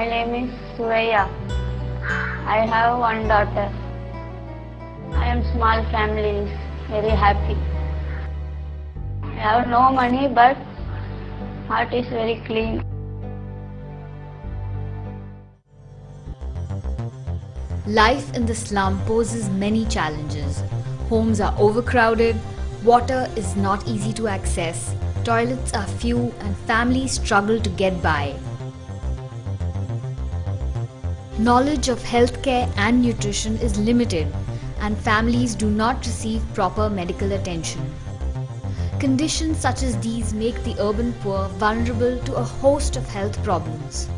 My name is Suraya. I have one daughter. I am small family, very happy. I have no money but heart is very clean. Life in the slum poses many challenges. Homes are overcrowded, water is not easy to access, toilets are few, and families struggle to get by. Knowledge of healthcare and nutrition is limited, and families do not receive proper medical attention. Conditions such as these make the urban poor vulnerable to a host of health problems.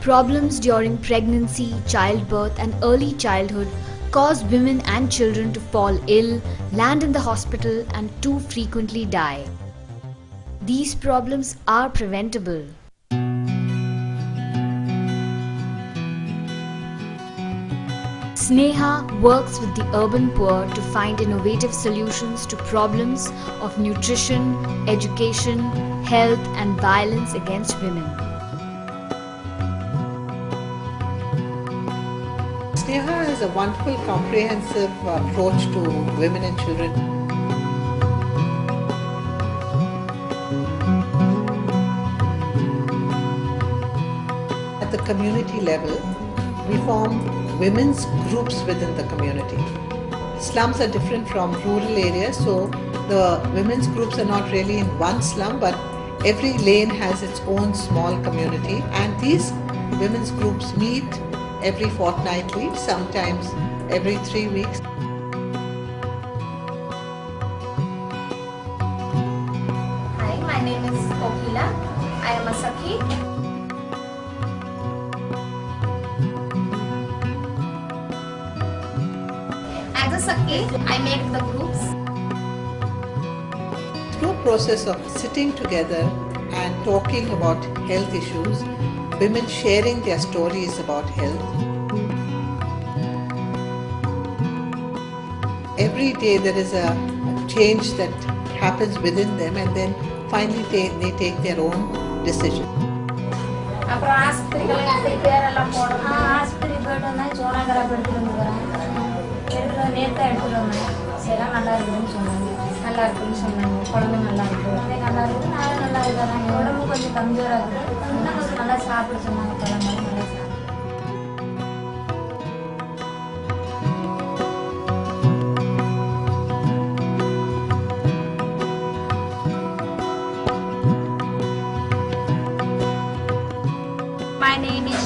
Problems during pregnancy, childbirth, and early childhood cause women and children to fall ill, land in the hospital, and too frequently die. These problems are preventable. Sneha works with the urban poor to find innovative solutions to problems of nutrition, education, health, and violence against women. Sneha has a wonderful comprehensive approach to women and children. At the community level, we form women's groups within the community. Slums are different from rural areas, so the women's groups are not really in one slum, but every lane has its own small community, and these women's groups meet every fortnightly, sometimes every three weeks. Hi, my name is Okila. I am a Sakhi. As a Sakhi, I make the groups. Through a process of sitting together and talking about health issues, women sharing their stories about health. Every day there is a change that happens within them and then finally they, they take their own decision. இருக்குதுன்னு சொன்னாங்க. நல்லா இருக்குதுன்னு சொன்னாங்க. குழம்பு நல்லா அப்படியே நல்லா இருக்குது நானும் நல்லா இருக்கிறேன் உடம்பு கொஞ்சம் கம்மியாக இருக்குது இன்னும் கொஞ்சம் நல்லா சாப்பிட சொன்னாங்க. குழம்பு நல்லா My name is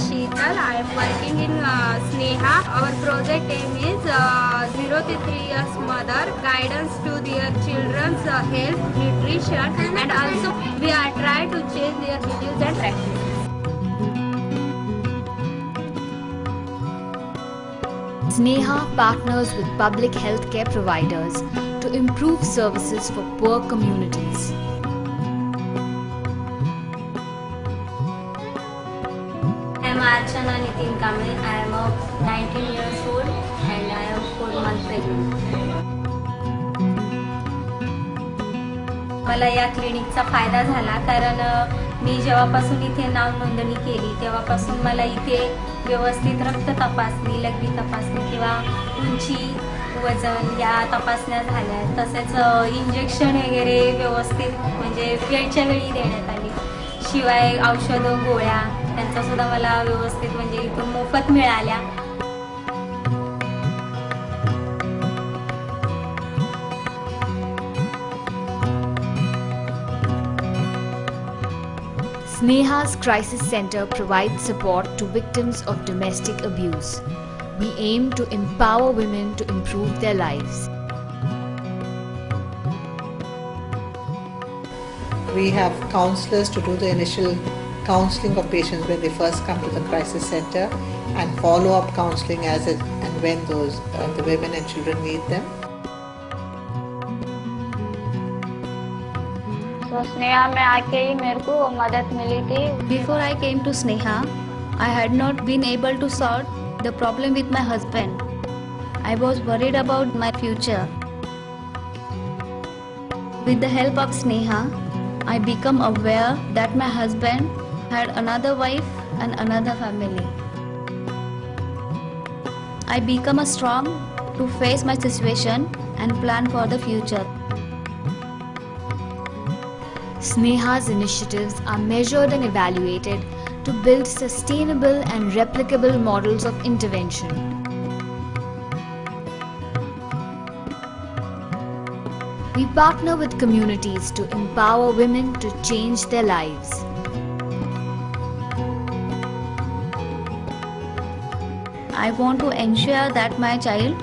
I am working in uh, Sneha. Our project aim is uh, 0 to 3 years mother, guidance to their children's uh, health, nutrition and also we are trying to change their beliefs and practices. Sneha partners with public healthcare providers to improve services for poor communities. Archana Nitin Kamil. I am of 19 years old and I am 4 months pregnant. मला या क्लिनिकचा फायदा झाला कारण मी जेव्हापासून इथे नाव नोंदणी केली तेव्हापासून मला इथे व्यवस्थित रक्त तपासणी लघवी तपासणी किंवा उंची वजन या तपासण्या झाल्या तसेच इंजेक्शन वगैरे व्यवस्थित म्हणजे वेळच्या वेळी देण्यात आली शिवाय औषधं गोळ्या त्यांचा सुद्धा मला व्यवस्थित म्हणजे इथून मोफत मिळाल्या Sneha's Crisis Center provides support to victims of domestic abuse. We aim to empower women to improve their lives. We have counselors to do the initial counseling of patients when they first come to the crisis center and follow-up counseling as it, and when those uh, the women and children need them. तो स्नेहा में आके ही मेरे को वो मदद मिली थी Before I came to Sneha, I had not been able to solve the problem with my husband. I was worried about my future. With the help of Sneha, I become aware that my husband had another wife and another family. I become a strong to face my situation and plan for the future. Sneha's initiatives are measured and evaluated to build sustainable and replicable models of intervention. We partner with communities to empower women to change their lives. I want to ensure that my child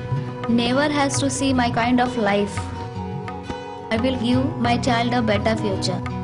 never has to see my kind of life. I will give my child a better future.